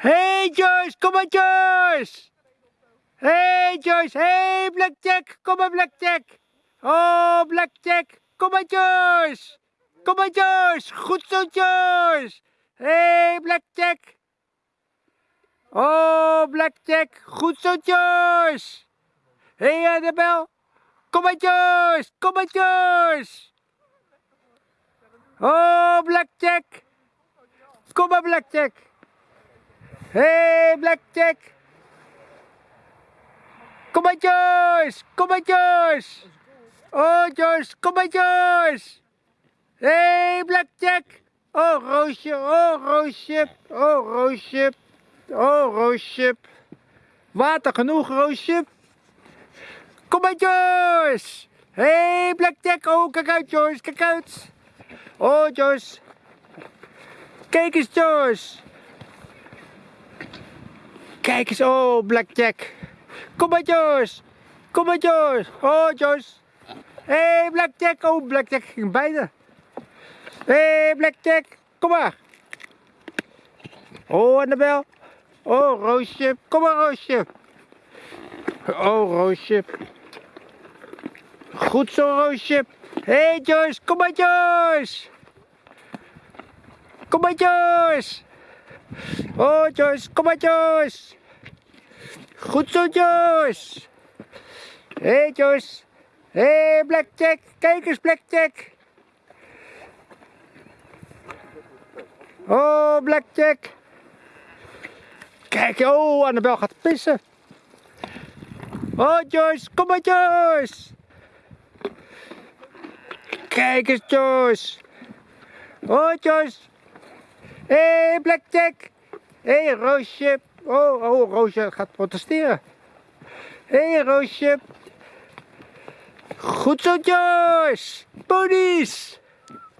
Hey Joyce, kom maar Joyce! Hey Joyce, hey Blackjack, kom maar Blackjack! Oh Blackjack, kom maar Joyce! Kom maar Joyce, goed zo Joyce! Hey Blackjack! Oh Blackjack, goed zo Joyce! Hey Annabel, kom maar Joyce, kom maar Joyce! Oh Blackjack! Kom maar Blackjack! Hey Blackjack! Kom maar Joyce! Kom maar Joyce! Oh Joyce, kom maar Joyce! Hey Blackjack! Oh Roosje, oh Roosje, oh Roosje, oh Roosje. Water genoeg Roosje? Kom maar Joyce! Hey Blackjack, oh kijk uit Joyce, kijk uit! Oh Joyce! Kijk eens Joyce! Kijk eens, oh Blackjack. Kom maar Joyce. Kom maar Joyce. Oh Joyce. Hé hey, Blackjack. Oh Blackjack ging bijna. Hé hey, Blackjack. Kom maar. Oh Annabel. Oh Roosje. Kom maar Roosje. Oh Roosje. Goed zo Roosje. Hé hey, Joyce. Kom maar Joyce. Kom maar Joyce. Oh Joyce, kom maar Joyce. Goed zo Joyce. Hé hey, Joyce. Hé hey, Blackjack, kijk eens Blackjack. Oh Blackjack. Kijk, oh Annabel gaat pissen. Oh Joyce, kom maar Joyce. Kijk eens Joyce. Oh Joyce. Hé, hey, Blackjack. Hé, hey, Roosje. Oh, oh, Roosje gaat protesteren. Hé, hey, Roosje. Goed zo, Joyce. Ponies.